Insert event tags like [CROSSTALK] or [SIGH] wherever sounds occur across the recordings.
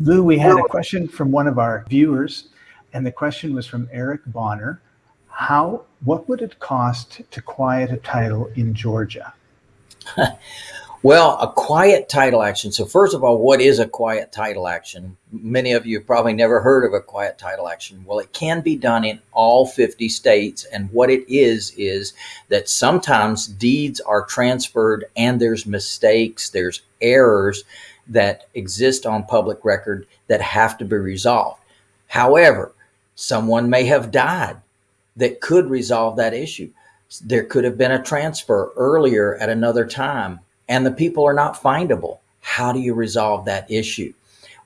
Lou, we had a question from one of our viewers, and the question was from Eric Bonner. How, what would it cost to quiet a title in Georgia? [LAUGHS] Well, a quiet title action. So first of all, what is a quiet title action? Many of you have probably never heard of a quiet title action. Well, it can be done in all 50 states. And what it is, is that sometimes deeds are transferred and there's mistakes, there's errors that exist on public record that have to be resolved. However, someone may have died that could resolve that issue. There could have been a transfer earlier at another time and the people are not findable. How do you resolve that issue?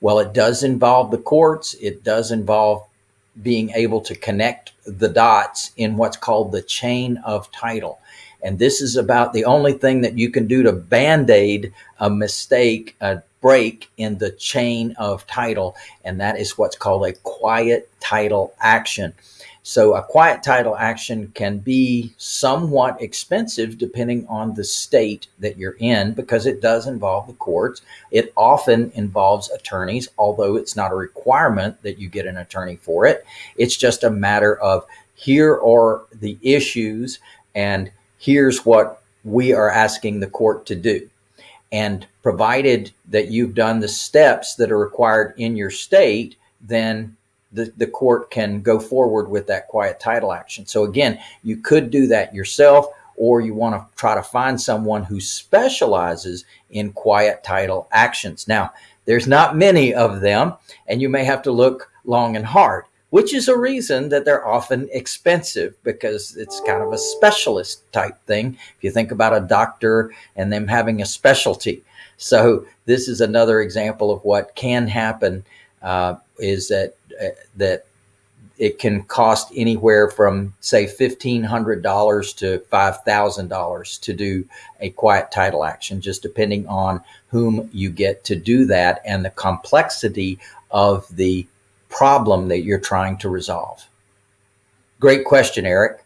Well, it does involve the courts. It does involve being able to connect the dots in what's called the chain of title. And this is about the only thing that you can do to band-aid a mistake, a break in the chain of title. And that is what's called a quiet title action. So a quiet title action can be somewhat expensive depending on the state that you're in because it does involve the courts. It often involves attorneys, although it's not a requirement that you get an attorney for it. It's just a matter of here are the issues and here's what we are asking the court to do. And provided that you've done the steps that are required in your state, then the, the court can go forward with that quiet title action. So again, you could do that yourself or you want to try to find someone who specializes in quiet title actions. Now, there's not many of them, and you may have to look long and hard, which is a reason that they're often expensive because it's kind of a specialist type thing. If you think about a doctor and them having a specialty. So this is another example of what can happen uh, is that uh, that it can cost anywhere from say $1,500 to $5,000 to do a quiet title action, just depending on whom you get to do that and the complexity of the problem that you're trying to resolve. Great question, Eric.